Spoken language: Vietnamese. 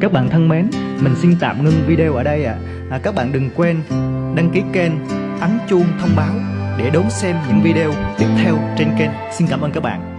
Các bạn thân mến, mình xin tạm ngưng video ở đây ạ. À. À, các bạn đừng quên đăng ký kênh, ấn chuông thông báo để đón xem những video tiếp theo trên kênh. Xin cảm ơn các bạn.